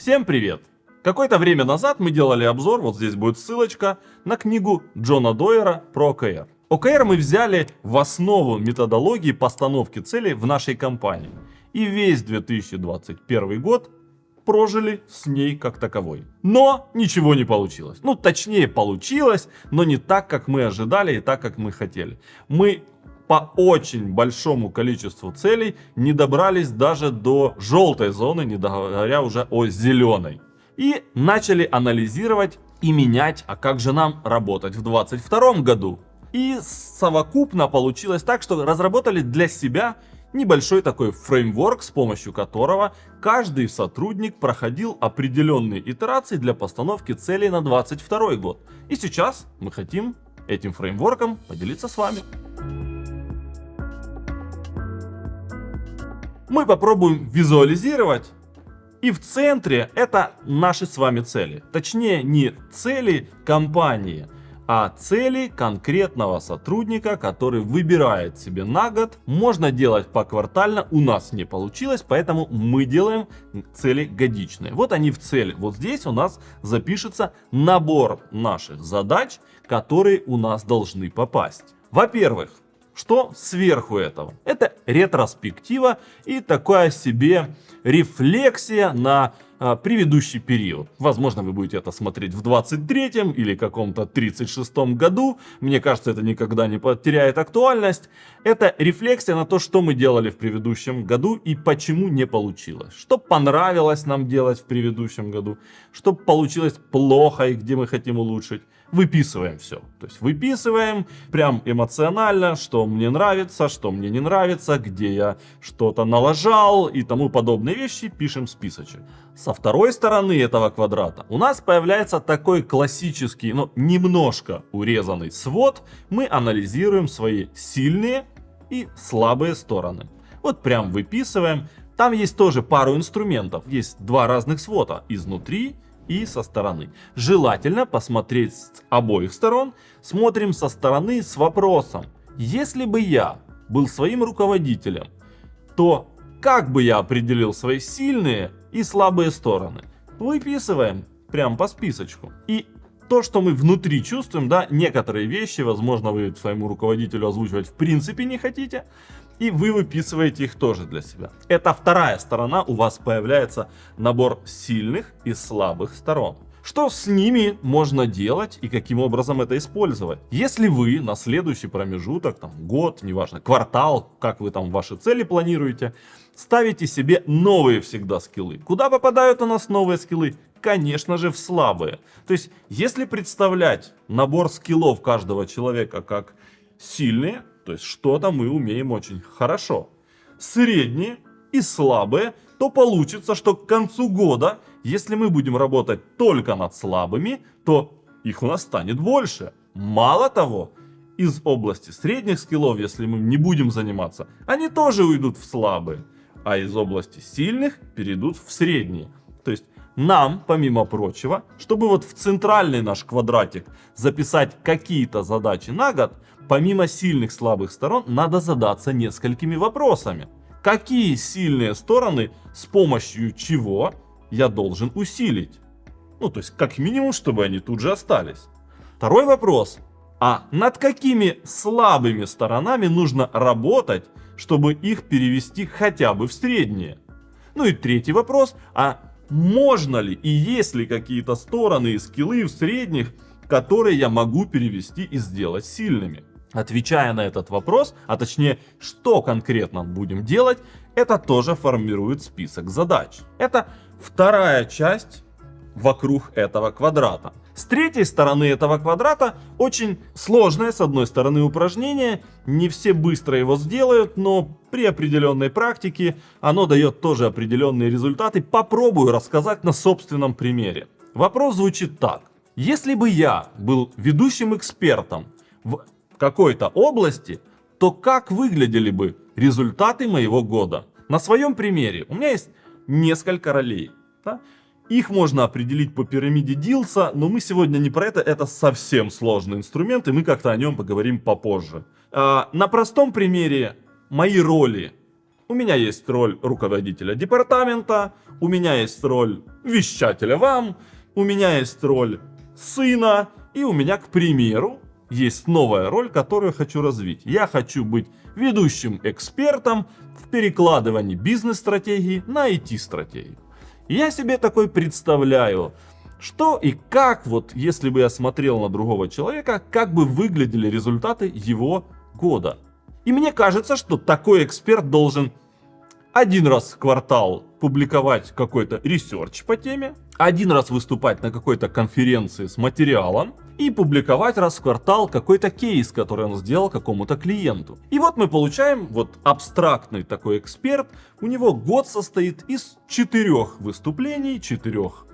Всем привет! Какое-то время назад мы делали обзор, вот здесь будет ссылочка, на книгу Джона Дойера про ОКР. ОКР мы взяли в основу методологии постановки целей в нашей компании. И весь 2021 год прожили с ней как таковой. Но ничего не получилось. Ну, точнее, получилось, но не так, как мы ожидали и так, как мы хотели. Мы по очень большому количеству целей не добрались даже до желтой зоны, не говоря уже о зеленой. И начали анализировать и менять, а как же нам работать в 2022 году. И совокупно получилось так, что разработали для себя небольшой такой фреймворк, с помощью которого каждый сотрудник проходил определенные итерации для постановки целей на 2022 год. И сейчас мы хотим этим фреймворком поделиться с вами. Мы попробуем визуализировать. И в центре это наши с вами цели. Точнее, не цели компании, а цели конкретного сотрудника, который выбирает себе на год. Можно делать поквартально, у нас не получилось, поэтому мы делаем цели годичные. Вот они в цели. Вот здесь у нас запишется набор наших задач, которые у нас должны попасть. Во-первых, что сверху этого? Это ретроспектива и такая себе рефлексия на а, предыдущий период. Возможно, вы будете это смотреть в 23-м или каком-то 36-м году. Мне кажется, это никогда не потеряет актуальность. Это рефлексия на то, что мы делали в предыдущем году и почему не получилось. Что понравилось нам делать в предыдущем году, что получилось плохо и где мы хотим улучшить выписываем все. То есть выписываем прям эмоционально, что мне нравится, что мне не нравится, где я что-то налажал и тому подобные вещи, пишем списочек. Со второй стороны этого квадрата у нас появляется такой классический, но немножко урезанный свод. Мы анализируем свои сильные и слабые стороны. Вот прям выписываем. Там есть тоже пару инструментов. Есть два разных свода изнутри и со стороны. Желательно посмотреть с обоих сторон. Смотрим со стороны с вопросом. Если бы я был своим руководителем, то как бы я определил свои сильные и слабые стороны? Выписываем прям по списочку. И то, что мы внутри чувствуем, да, некоторые вещи, возможно, вы своему руководителю озвучивать в принципе не хотите, и вы выписываете их тоже для себя. Это вторая сторона, у вас появляется набор сильных и слабых сторон. Что с ними можно делать и каким образом это использовать? Если вы на следующий промежуток, там, год, неважно, квартал, как вы там ваши цели планируете, ставите себе новые всегда скиллы. Куда попадают у нас новые скиллы? Конечно же в слабые. То есть, если представлять набор скиллов каждого человека как сильные, то есть что-то мы умеем очень хорошо. Средние и слабые, то получится, что к концу года, если мы будем работать только над слабыми, то их у нас станет больше. Мало того, из области средних скиллов, если мы не будем заниматься, они тоже уйдут в слабые. А из области сильных перейдут в средние. То есть нам, помимо прочего, чтобы вот в центральный наш квадратик записать какие-то задачи на год, помимо сильных слабых сторон, надо задаться несколькими вопросами. Какие сильные стороны, с помощью чего я должен усилить? Ну, то есть, как минимум, чтобы они тут же остались. Второй вопрос. А над какими слабыми сторонами нужно работать, чтобы их перевести хотя бы в средние? Ну и третий вопрос. А можно ли и есть ли какие-то стороны и скиллы в средних, которые я могу перевести и сделать сильными? Отвечая на этот вопрос, а точнее, что конкретно будем делать, это тоже формирует список задач. Это вторая часть вокруг этого квадрата. С третьей стороны этого квадрата очень сложное с одной стороны упражнение. Не все быстро его сделают, но при определенной практике оно дает тоже определенные результаты. Попробую рассказать на собственном примере. Вопрос звучит так. Если бы я был ведущим экспертом в какой-то области, то как выглядели бы результаты моего года? На своем примере у меня есть несколько ролей. Да? Их можно определить по пирамиде Дилса, но мы сегодня не про это, это совсем сложный инструмент, и мы как-то о нем поговорим попозже. А, на простом примере мои роли у меня есть роль руководителя департамента, у меня есть роль вещателя вам, у меня есть роль сына, и у меня, к примеру, есть новая роль, которую хочу развить. Я хочу быть ведущим экспертом в перекладывании бизнес-стратегии на IT-стратегию. Я себе такой представляю, что и как, вот если бы я смотрел на другого человека, как бы выглядели результаты его года. И мне кажется, что такой эксперт должен один раз в квартал публиковать какой-то research по теме, один раз выступать на какой-то конференции с материалом и публиковать раз в квартал какой-то кейс, который он сделал какому-то клиенту. И вот мы получаем вот абстрактный такой эксперт, у него год состоит из четырех выступлений, четырех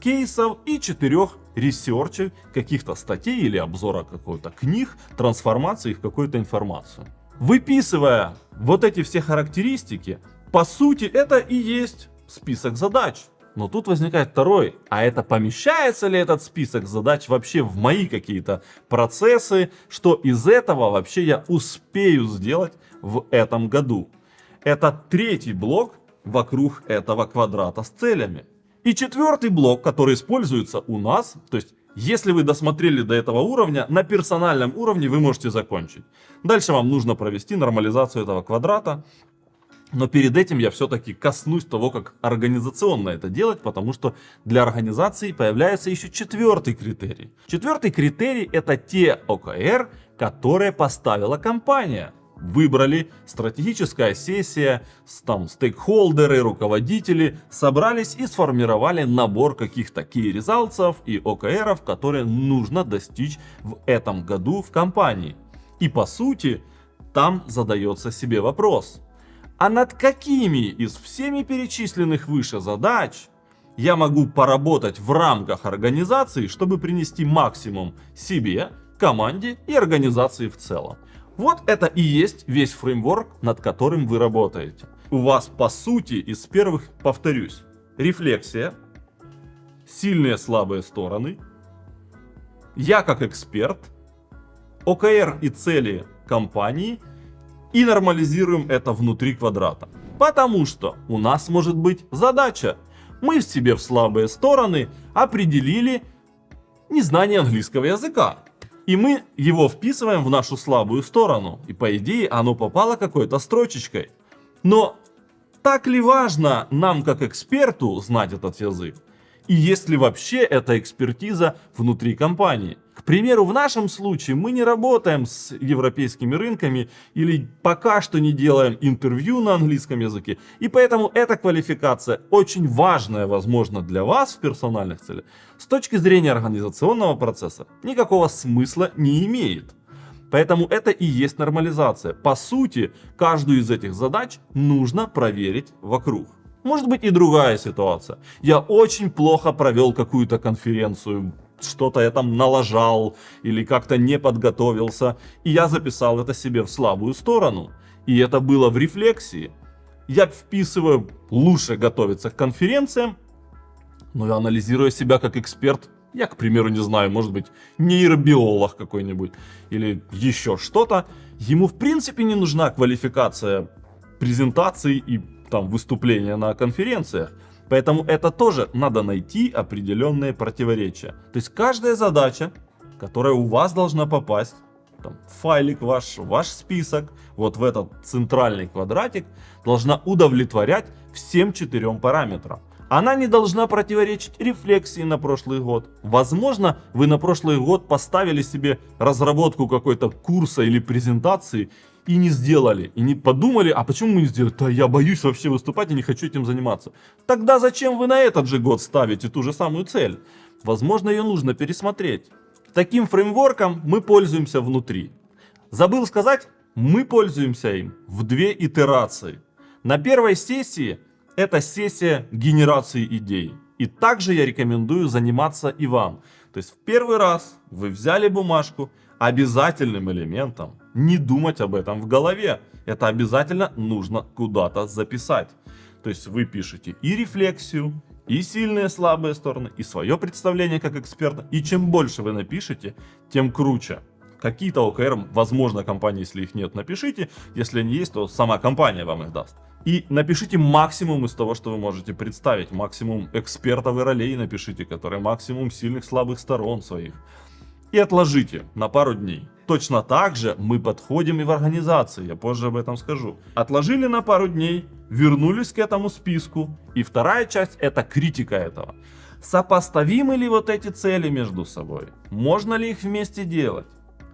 кейсов и четырех research ей, каких-то статей или обзора какой-то книг, трансформации в какую-то информацию. Выписывая вот эти все характеристики, по сути, это и есть список задач. Но тут возникает второй, а это помещается ли этот список задач вообще в мои какие-то процессы, что из этого вообще я успею сделать в этом году. Это третий блок вокруг этого квадрата с целями. И четвертый блок, который используется у нас, то есть если вы досмотрели до этого уровня, на персональном уровне вы можете закончить. Дальше вам нужно провести нормализацию этого квадрата, но перед этим я все-таки коснусь того, как организационно это делать, потому что для организации появляется еще четвертый критерий. Четвертый критерий это те ОКР, которые поставила компания. Выбрали стратегическая сессия, там стейкхолдеры, руководители собрались и сформировали набор каких-то results и ОКРов, которые нужно достичь в этом году в компании. И по сути, там задается себе вопрос – а над какими из всеми перечисленных выше задач я могу поработать в рамках организации, чтобы принести максимум себе, команде и организации в целом. Вот это и есть весь фреймворк, над которым вы работаете. У вас по сути из первых, повторюсь, рефлексия, сильные слабые стороны, я как эксперт, ОКР и цели компании – и нормализируем это внутри квадрата. Потому что у нас может быть задача. Мы в себе в слабые стороны определили незнание английского языка. И мы его вписываем в нашу слабую сторону. И по идее оно попало какой-то строчечкой. Но так ли важно нам как эксперту знать этот язык? И есть ли вообще эта экспертиза внутри компании? К примеру, в нашем случае мы не работаем с европейскими рынками или пока что не делаем интервью на английском языке. И поэтому эта квалификация очень важная, возможно, для вас в персональных целях. С точки зрения организационного процесса никакого смысла не имеет. Поэтому это и есть нормализация. По сути, каждую из этих задач нужно проверить вокруг. Может быть и другая ситуация. Я очень плохо провел какую-то конференцию, что-то я там налажал или как-то не подготовился. И я записал это себе в слабую сторону. И это было в рефлексии. Я вписываю лучше готовиться к конференциям, но я анализирую себя как эксперт. Я, к примеру, не знаю, может быть, нейробиолог какой-нибудь или еще что-то. Ему в принципе не нужна квалификация презентаций и там выступления на конференциях. Поэтому это тоже надо найти определенные противоречия. То есть каждая задача, которая у вас должна попасть, там, файлик ваш, ваш список, вот в этот центральный квадратик, должна удовлетворять всем четырем параметрам. Она не должна противоречить рефлексии на прошлый год. Возможно, вы на прошлый год поставили себе разработку какой-то курса или презентации и не сделали, и не подумали, а почему мы не сделали? Да я боюсь вообще выступать и не хочу этим заниматься. Тогда зачем вы на этот же год ставите ту же самую цель? Возможно, ее нужно пересмотреть. Таким фреймворком мы пользуемся внутри. Забыл сказать, мы пользуемся им в две итерации. На первой сессии это сессия генерации идей. И также я рекомендую заниматься и вам. То есть в первый раз вы взяли бумажку, обязательным элементом не думать об этом в голове. Это обязательно нужно куда-то записать. То есть вы пишете и рефлексию, и сильные слабые стороны, и свое представление как эксперта. И чем больше вы напишете, тем круче. Какие-то ОКР, возможно, компании, если их нет, напишите. Если они есть, то сама компания вам их даст. И напишите максимум из того, что вы можете представить. Максимум экспертов и ролей напишите, которые максимум сильных слабых сторон своих. И отложите на пару дней. Точно так же мы подходим и в организации, я позже об этом скажу. Отложили на пару дней, вернулись к этому списку. И вторая часть это критика этого. Сопоставимы ли вот эти цели между собой? Можно ли их вместе делать?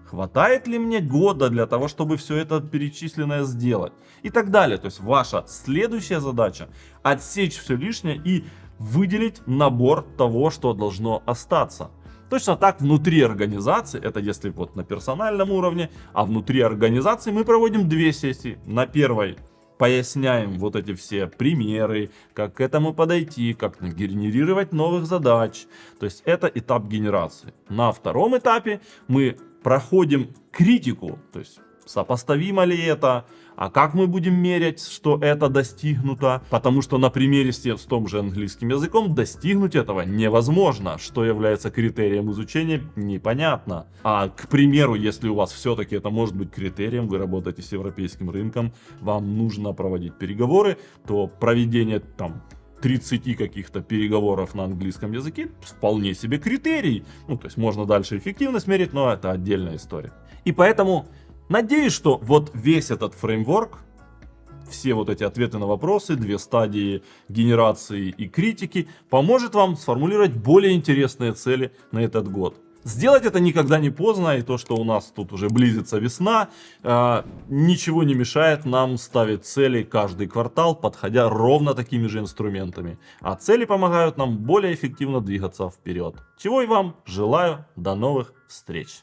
Хватает ли мне года для того, чтобы все это перечисленное сделать? И так далее. То есть ваша следующая задача отсечь все лишнее и выделить набор того, что должно остаться. Точно так внутри организации, это если вот на персональном уровне, а внутри организации мы проводим две сессии. На первой поясняем вот эти все примеры, как к этому подойти, как генерировать новых задач. То есть это этап генерации. На втором этапе мы проходим критику, то есть сопоставимо ли это, а как мы будем мерять, что это достигнуто, потому что на примере с том же английским языком достигнуть этого невозможно, что является критерием изучения непонятно. А к примеру, если у вас все-таки это может быть критерием, вы работаете с европейским рынком, вам нужно проводить переговоры, то проведение там 30 каких-то переговоров на английском языке вполне себе критерий. Ну, то есть можно дальше эффективность мерить, но это отдельная история. И поэтому надеюсь, что вот весь этот фреймворк, все вот эти ответы на вопросы, две стадии генерации и критики, поможет вам сформулировать более интересные цели на этот год. Сделать это никогда не поздно, и то, что у нас тут уже близится весна, э, ничего не мешает нам ставить цели каждый квартал, подходя ровно такими же инструментами. А цели помогают нам более эффективно двигаться вперед. Чего и вам желаю, до новых встреч!